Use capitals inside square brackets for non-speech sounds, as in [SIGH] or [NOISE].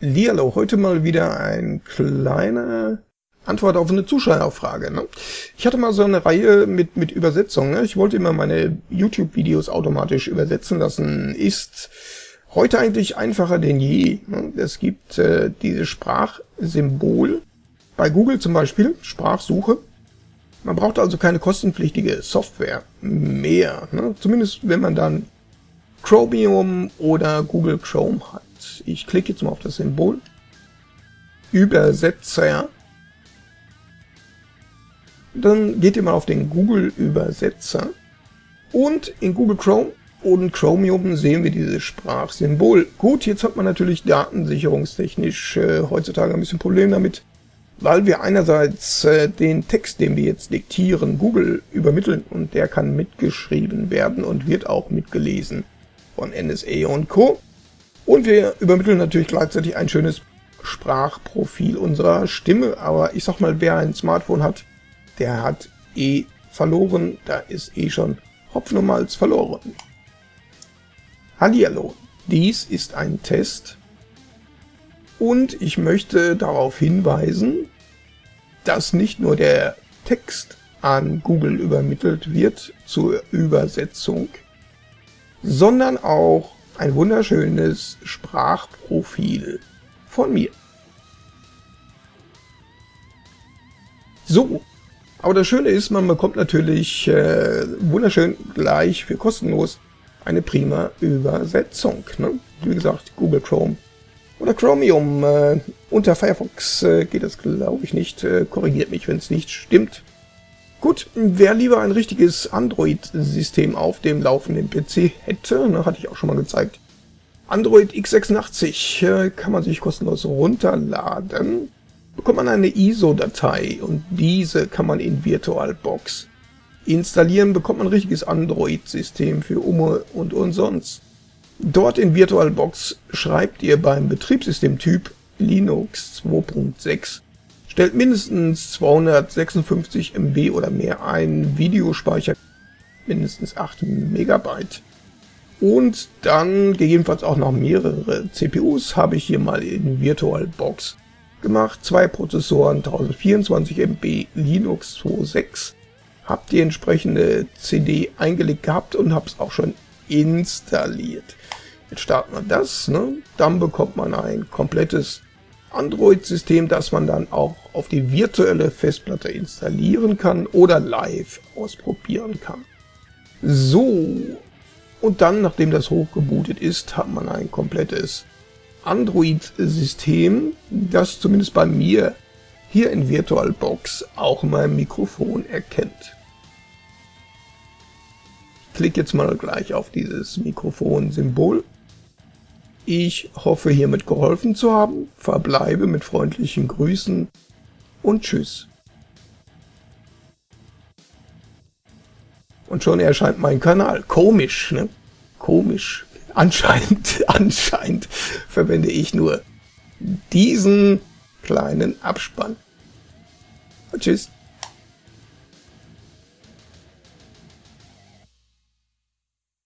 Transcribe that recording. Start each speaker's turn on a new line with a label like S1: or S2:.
S1: Lialo, heute mal wieder ein kleiner Antwort auf eine Zuschauerfrage. Ne? Ich hatte mal so eine Reihe mit, mit Übersetzungen. Ne? Ich wollte immer meine YouTube-Videos automatisch übersetzen lassen. Ist heute eigentlich einfacher denn je. Ne? Es gibt äh, dieses Sprachsymbol bei Google zum Beispiel, Sprachsuche. Man braucht also keine kostenpflichtige Software mehr. Ne? Zumindest wenn man dann Chromium oder Google Chrome hat. Ich klicke jetzt mal auf das Symbol. Übersetzer. Dann geht ihr mal auf den Google Übersetzer. Und in Google Chrome und Chromium sehen wir dieses Sprachsymbol. Gut, jetzt hat man natürlich datensicherungstechnisch äh, heutzutage ein bisschen Problem damit, weil wir einerseits äh, den Text, den wir jetzt diktieren, Google übermitteln und der kann mitgeschrieben werden und wird auch mitgelesen von NSA und Co. Und wir übermitteln natürlich gleichzeitig ein schönes Sprachprofil unserer Stimme. Aber ich sag mal, wer ein Smartphone hat, der hat eh verloren. Da ist eh schon Hopfen und Malz verloren. Hallihallo, dies ist ein Test und ich möchte darauf hinweisen, dass nicht nur der Text an Google übermittelt wird zur Übersetzung, sondern auch ein wunderschönes Sprachprofil von mir. So, aber das Schöne ist, man bekommt natürlich äh, wunderschön gleich für kostenlos eine prima Übersetzung. Ne? Wie gesagt, Google Chrome oder Chromium. Äh, unter Firefox äh, geht das glaube ich nicht. Äh, korrigiert mich, wenn es nicht stimmt. Gut, wer lieber ein richtiges Android-System auf dem laufenden PC hätte, ne, hatte ich auch schon mal gezeigt. Android x86 äh, kann man sich kostenlos runterladen. Bekommt man eine ISO-Datei und diese kann man in VirtualBox installieren, bekommt man ein richtiges Android-System für Umme und umsonst. Dort in VirtualBox schreibt ihr beim Betriebssystemtyp Linux 2.6 stellt mindestens 256 MB oder mehr ein, Videospeicher mindestens 8 Megabyte. Und dann gegebenenfalls auch noch mehrere CPUs habe ich hier mal in VirtualBox gemacht. Zwei Prozessoren, 1024 MB Linux 2.6. Habt die entsprechende CD eingelegt gehabt und habe es auch schon installiert. Jetzt starten wir das, ne? dann bekommt man ein komplettes Android-System, das man dann auch auf die virtuelle Festplatte installieren kann oder live ausprobieren kann. So, und dann, nachdem das hochgebootet ist, hat man ein komplettes Android-System, das zumindest bei mir hier in VirtualBox auch mein Mikrofon erkennt. Ich klicke jetzt mal gleich auf dieses Mikrofon-Symbol ich hoffe hiermit geholfen zu haben, verbleibe mit freundlichen Grüßen und Tschüss. Und schon erscheint mein Kanal. Komisch, ne? Komisch. Anscheinend, [LAUGHS] anscheinend verwende ich nur diesen kleinen Abspann. Und tschüss.